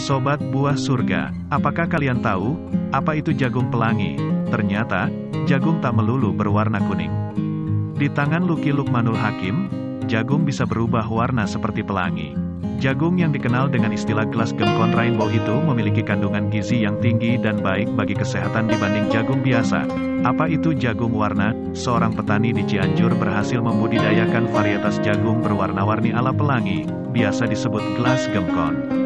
Sobat buah surga, apakah kalian tahu, apa itu jagung pelangi? Ternyata, jagung tak melulu berwarna kuning. Di tangan Luki Lukmanul Hakim, jagung bisa berubah warna seperti pelangi. Jagung yang dikenal dengan istilah gelas gemkon rainbow itu memiliki kandungan gizi yang tinggi dan baik bagi kesehatan dibanding jagung biasa. Apa itu jagung warna? Seorang petani di Cianjur berhasil membudidayakan varietas jagung berwarna-warni ala pelangi, biasa disebut gelas gemkon.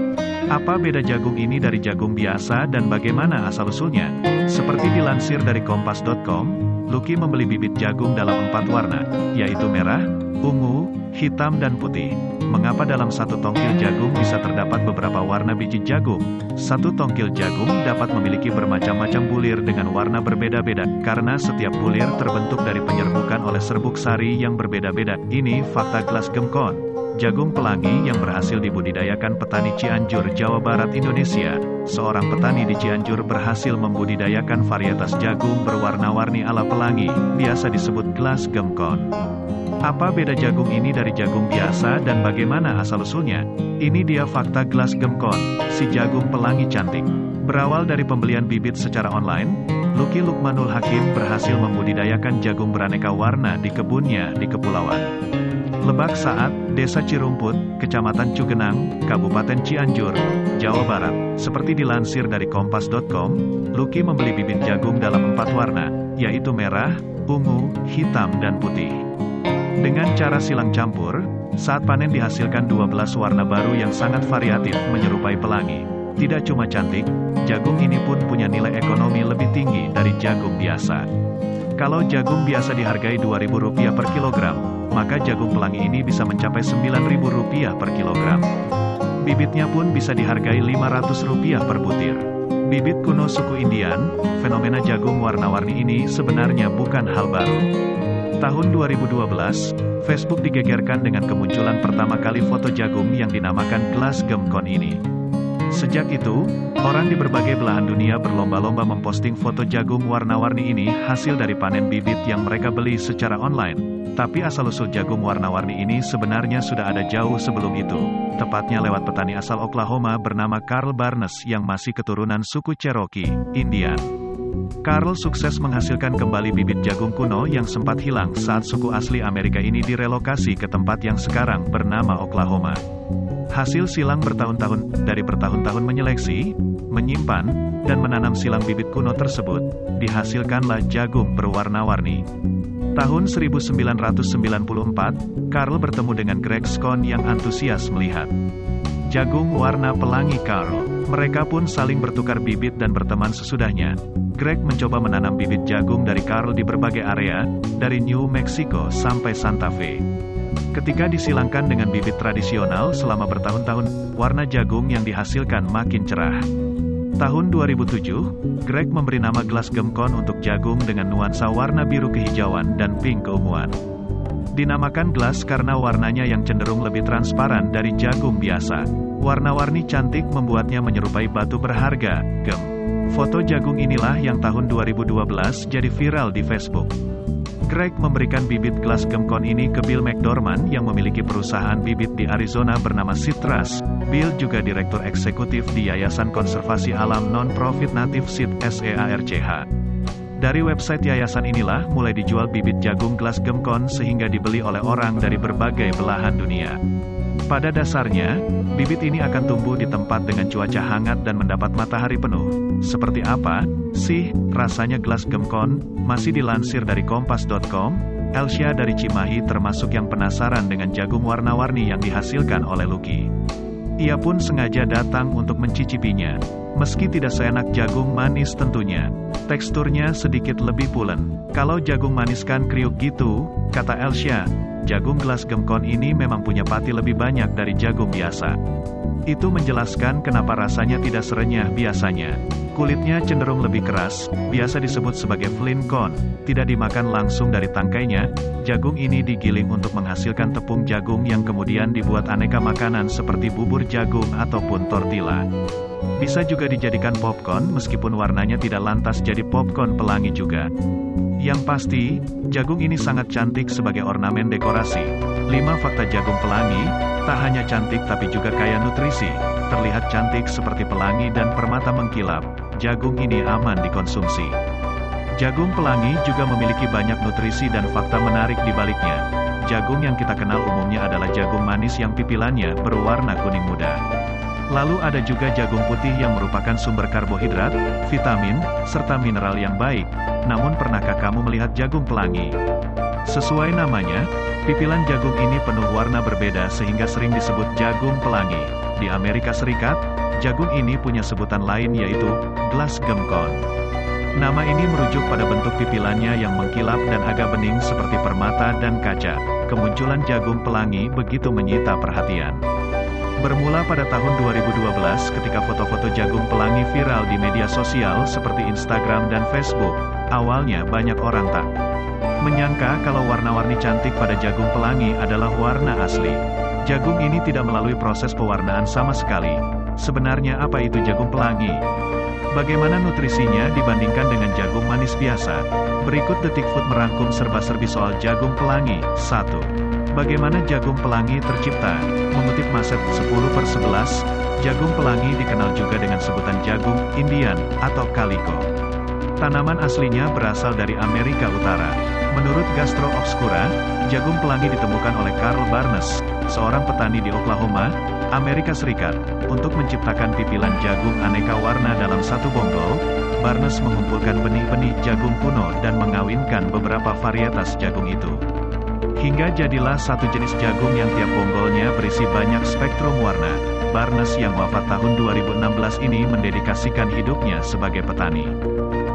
Apa beda jagung ini dari jagung biasa dan bagaimana asal-usulnya? Seperti dilansir dari kompas.com, Lucky membeli bibit jagung dalam empat warna, yaitu merah, ungu, hitam dan putih. Mengapa dalam satu tongkil jagung bisa terdapat beberapa warna biji jagung? Satu tongkil jagung dapat memiliki bermacam-macam bulir dengan warna berbeda-beda, karena setiap bulir terbentuk dari penyerbukan oleh serbuk sari yang berbeda-beda. Ini fakta gelas gemkon. Jagung pelangi yang berhasil dibudidayakan petani Cianjur, Jawa Barat, Indonesia. Seorang petani di Cianjur berhasil membudidayakan varietas jagung berwarna-warni ala pelangi, biasa disebut gelas gemkon. Apa beda jagung ini dari jagung biasa dan bagaimana asal-usulnya? Ini dia fakta gelas gemkon, si jagung pelangi cantik. Berawal dari pembelian bibit secara online, Luki Lukmanul Hakim berhasil membudidayakan jagung beraneka warna di kebunnya di Kepulauan. Lebak Saat, Desa Cirumput, Kecamatan Cugenang, Kabupaten Cianjur, Jawa Barat. Seperti dilansir dari kompas.com, Luki membeli bibit jagung dalam empat warna, yaitu merah, ungu, hitam dan putih. Dengan cara silang campur, saat panen dihasilkan 12 warna baru yang sangat variatif menyerupai pelangi. Tidak cuma cantik, jagung ini pun punya nilai ekonomi lebih tinggi dari jagung biasa. Kalau jagung biasa dihargai Rp2.000 per kilogram, maka jagung pelangi ini bisa mencapai Rp9.000 per kilogram. Bibitnya pun bisa dihargai Rp500 per butir. Bibit kuno suku Indian, fenomena jagung warna-warni ini sebenarnya bukan hal baru. Tahun 2012, Facebook digegerkan dengan kemunculan pertama kali foto jagung yang dinamakan gelas gemkon ini. Sejak itu, orang di berbagai belahan dunia berlomba-lomba memposting foto jagung warna-warni ini hasil dari panen bibit yang mereka beli secara online. Tapi asal-usul jagung warna-warni ini sebenarnya sudah ada jauh sebelum itu. Tepatnya lewat petani asal Oklahoma bernama Carl Barnes yang masih keturunan suku Cherokee, Indian. Carl sukses menghasilkan kembali bibit jagung kuno yang sempat hilang saat suku asli Amerika ini direlokasi ke tempat yang sekarang bernama Oklahoma. Hasil silang bertahun-tahun dari bertahun-tahun menyeleksi, menyimpan, dan menanam silang bibit kuno tersebut, dihasilkanlah jagung berwarna-warni. Tahun 1994, Carl bertemu dengan Greg Scone yang antusias melihat jagung warna pelangi Carl. Mereka pun saling bertukar bibit dan berteman sesudahnya. Greg mencoba menanam bibit jagung dari Carl di berbagai area, dari New Mexico sampai Santa Fe. Ketika disilangkan dengan bibit tradisional selama bertahun-tahun, warna jagung yang dihasilkan makin cerah. Tahun 2007, Greg memberi nama gelas gemkon untuk jagung dengan nuansa warna biru kehijauan dan pink keunguan. Dinamakan gelas karena warnanya yang cenderung lebih transparan dari jagung biasa. Warna-warni cantik membuatnya menyerupai batu berharga, gem. Foto jagung inilah yang tahun 2012 jadi viral di Facebook. Greg memberikan bibit gelas gemkon ini ke Bill McDormand yang memiliki perusahaan bibit di Arizona bernama Citrus. Bill juga direktur eksekutif di Yayasan Konservasi Alam Non-Profit Native Seed SEARCH. Dari website yayasan inilah mulai dijual bibit jagung gelas gemkon sehingga dibeli oleh orang dari berbagai belahan dunia. Pada dasarnya, bibit ini akan tumbuh di tempat dengan cuaca hangat dan mendapat matahari penuh. Seperti apa sih rasanya gelas gemkon? Masih dilansir dari kompas.com, Elsia dari Cimahi termasuk yang penasaran dengan jagung warna-warni yang dihasilkan oleh Lucky. Ia pun sengaja datang untuk mencicipinya. Meski tidak seenak jagung manis tentunya, teksturnya sedikit lebih pulen. Kalau jagung manis kan kriuk gitu, kata Elsia, jagung gelas gemkon ini memang punya pati lebih banyak dari jagung biasa. Itu menjelaskan kenapa rasanya tidak serenyah biasanya. Kulitnya cenderung lebih keras, biasa disebut sebagai flint corn, tidak dimakan langsung dari tangkainya, jagung ini digiling untuk menghasilkan tepung jagung yang kemudian dibuat aneka makanan seperti bubur jagung ataupun tortilla. Bisa juga dijadikan popcorn meskipun warnanya tidak lantas jadi popcorn pelangi juga. Yang pasti, jagung ini sangat cantik sebagai ornamen dekorasi. 5 fakta jagung pelangi, tak hanya cantik tapi juga kaya nutrisi, terlihat cantik seperti pelangi dan permata mengkilap, jagung ini aman dikonsumsi. Jagung pelangi juga memiliki banyak nutrisi dan fakta menarik di baliknya. Jagung yang kita kenal umumnya adalah jagung manis yang pipilannya berwarna kuning muda. Lalu ada juga jagung putih yang merupakan sumber karbohidrat, vitamin, serta mineral yang baik. Namun pernahkah kamu melihat jagung pelangi? Sesuai namanya, pipilan jagung ini penuh warna berbeda sehingga sering disebut jagung pelangi. Di Amerika Serikat, jagung ini punya sebutan lain yaitu glass gemcon. Nama ini merujuk pada bentuk pipilannya yang mengkilap dan agak bening seperti permata dan kaca. Kemunculan jagung pelangi begitu menyita perhatian. Bermula pada tahun 2012 ketika foto-foto jagung pelangi viral di media sosial seperti Instagram dan Facebook, awalnya banyak orang tak Menyangka kalau warna-warni cantik pada jagung pelangi adalah warna asli. Jagung ini tidak melalui proses pewarnaan sama sekali. Sebenarnya apa itu jagung pelangi? Bagaimana nutrisinya dibandingkan dengan jagung manis biasa? Berikut Detik Food merangkum serba-serbi soal jagung pelangi. 1. Bagaimana jagung pelangi tercipta? Mengutip Maset 10 per 11, jagung pelangi dikenal juga dengan sebutan jagung Indian atau Calico. Tanaman aslinya berasal dari Amerika Utara. Menurut Gastro Obscura, jagung pelangi ditemukan oleh Carl Barnes, seorang petani di Oklahoma, Amerika Serikat. Untuk menciptakan pipilan jagung aneka warna dalam satu bonggol, Barnes mengumpulkan benih-benih jagung kuno dan mengawinkan beberapa varietas jagung itu. Hingga jadilah satu jenis jagung yang tiap bonggolnya berisi banyak spektrum warna. Barnes yang wafat tahun 2016 ini mendedikasikan hidupnya sebagai petani.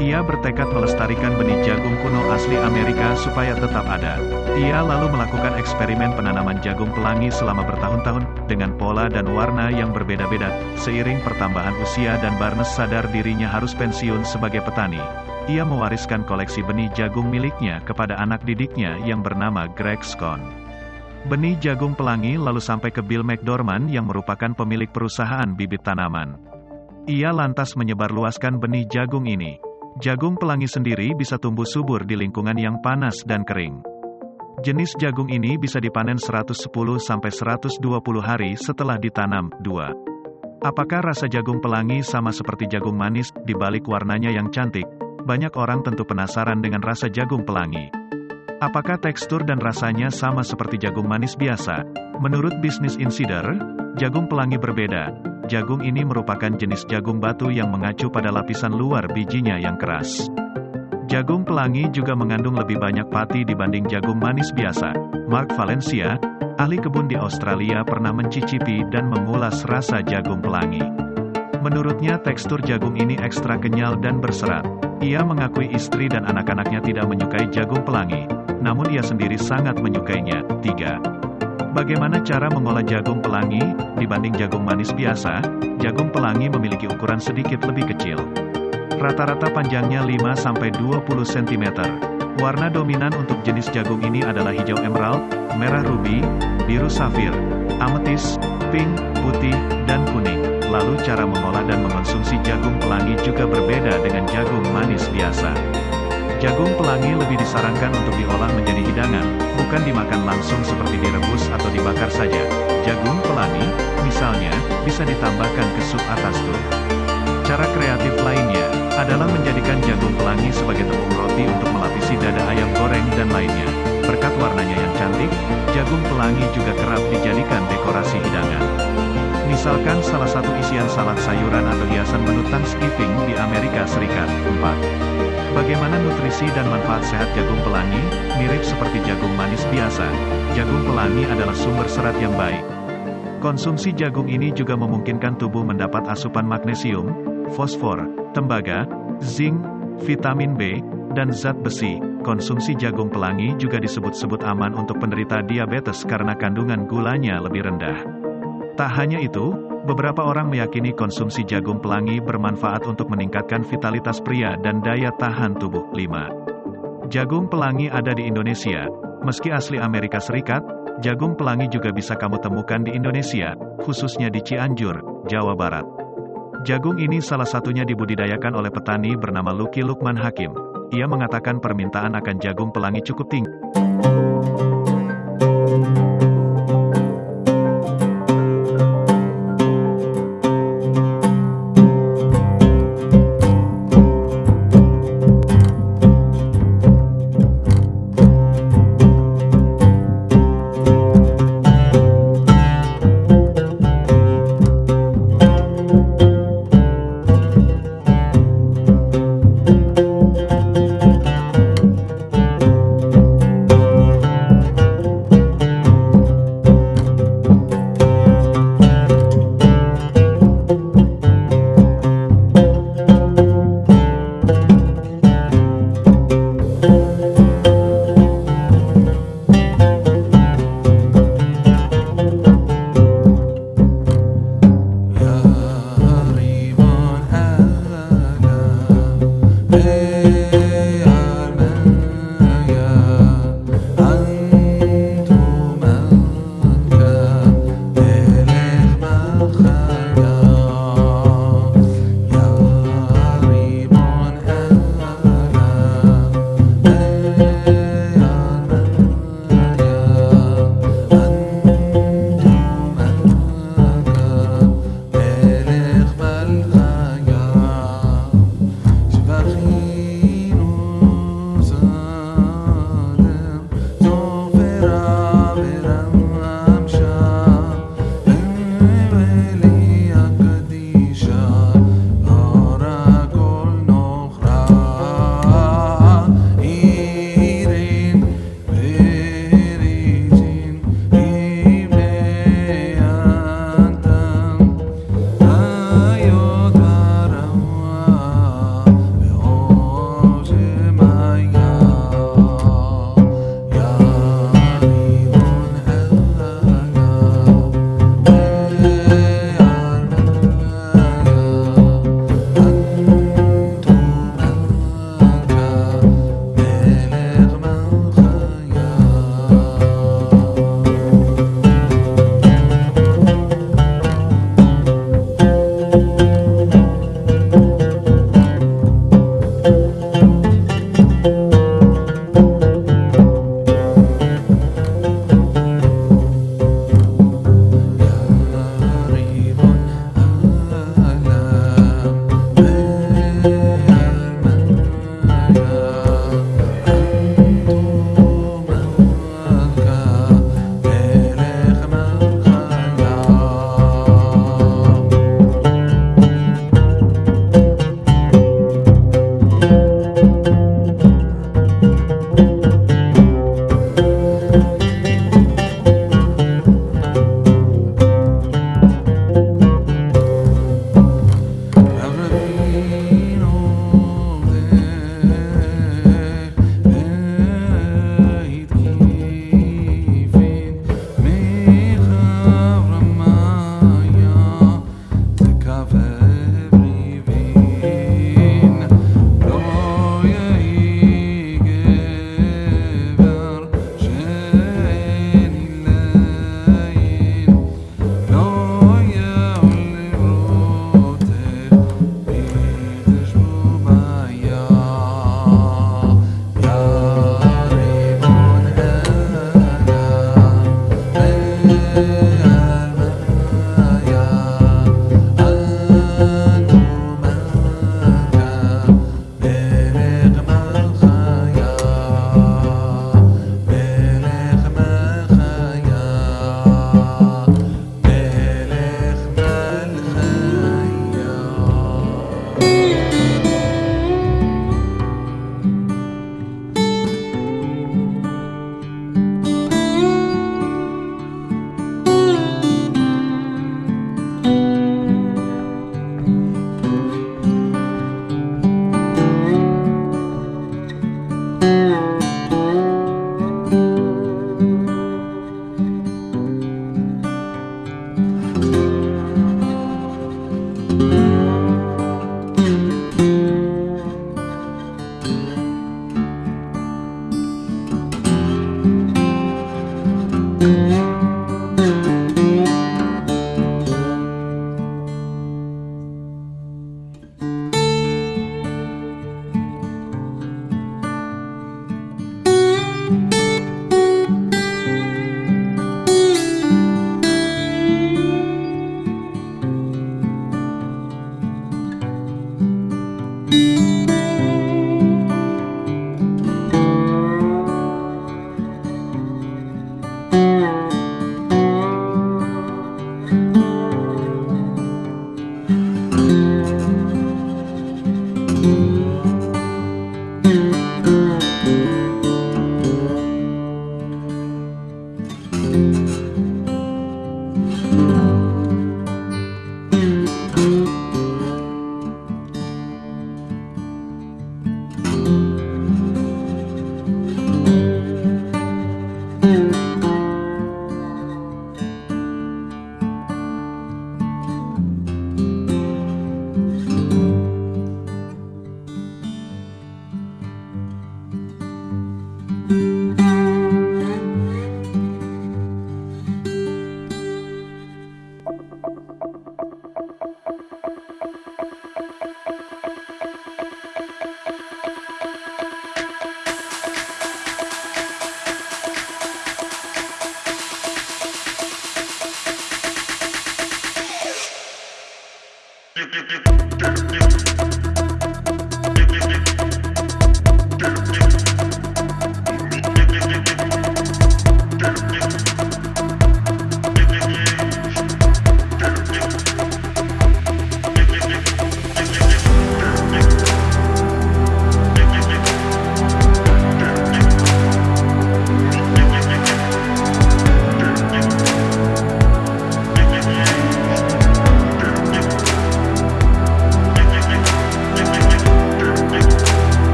Ia bertekad melestarikan benih jagung kuno asli Amerika supaya tetap ada. Ia lalu melakukan eksperimen penanaman jagung pelangi selama bertahun-tahun, dengan pola dan warna yang berbeda-beda. Seiring pertambahan usia dan Barnes sadar dirinya harus pensiun sebagai petani. Ia mewariskan koleksi benih jagung miliknya kepada anak didiknya yang bernama Greg Scone. Benih jagung pelangi lalu sampai ke Bill McDormand yang merupakan pemilik perusahaan bibit tanaman. Ia lantas menyebarluaskan benih jagung ini. Jagung pelangi sendiri bisa tumbuh subur di lingkungan yang panas dan kering. Jenis jagung ini bisa dipanen 110-120 hari setelah ditanam. 2. Apakah rasa jagung pelangi sama seperti jagung manis, di balik warnanya yang cantik? Banyak orang tentu penasaran dengan rasa jagung pelangi. Apakah tekstur dan rasanya sama seperti jagung manis biasa? Menurut Business Insider, jagung pelangi berbeda, Jagung ini merupakan jenis jagung batu yang mengacu pada lapisan luar bijinya yang keras. Jagung pelangi juga mengandung lebih banyak pati dibanding jagung manis biasa. Mark Valencia, ahli kebun di Australia pernah mencicipi dan mengulas rasa jagung pelangi. Menurutnya tekstur jagung ini ekstra kenyal dan berserat. Ia mengakui istri dan anak-anaknya tidak menyukai jagung pelangi, namun ia sendiri sangat menyukainya. 3. Bagaimana cara mengolah jagung pelangi? Dibanding jagung manis biasa, jagung pelangi memiliki ukuran sedikit lebih kecil. Rata-rata panjangnya 5-20 cm. Warna dominan untuk jenis jagung ini adalah hijau emerald, merah ruby, biru safir, ametis, pink, putih, dan kuning. Lalu cara mengolah dan mengonsumsi jagung pelangi juga berbeda dengan jagung manis biasa. Jagung pelangi lebih disarankan untuk diolah menjadi hidangan, bukan dimakan langsung seperti direbus atau dibakar saja. Jagung pelangi, misalnya, bisa ditambahkan ke sup atas tuh. Cara kreatif lainnya, adalah menjadikan jagung pelangi sebagai tepung roti untuk melapisi dada ayam goreng dan lainnya. Berkat warnanya yang cantik, jagung pelangi juga kerap dijadikan dekorasi hidangan. Misalkan salah satu isian salad sayuran atau hiasan menu Thanksgiving di Amerika Serikat. 4. Bagaimana nutrisi dan manfaat sehat jagung pelangi? Mirip seperti jagung manis biasa, jagung pelangi adalah sumber serat yang baik. Konsumsi jagung ini juga memungkinkan tubuh mendapat asupan magnesium, fosfor, tembaga, zinc, vitamin B, dan zat besi. Konsumsi jagung pelangi juga disebut-sebut aman untuk penderita diabetes karena kandungan gulanya lebih rendah. Tak hanya itu, Beberapa orang meyakini konsumsi jagung pelangi bermanfaat untuk meningkatkan vitalitas pria dan daya tahan tubuh. 5. Jagung pelangi ada di Indonesia. Meski asli Amerika Serikat, jagung pelangi juga bisa kamu temukan di Indonesia, khususnya di Cianjur, Jawa Barat. Jagung ini salah satunya dibudidayakan oleh petani bernama Luki Lukman Hakim. Ia mengatakan permintaan akan jagung pelangi cukup tinggi. Música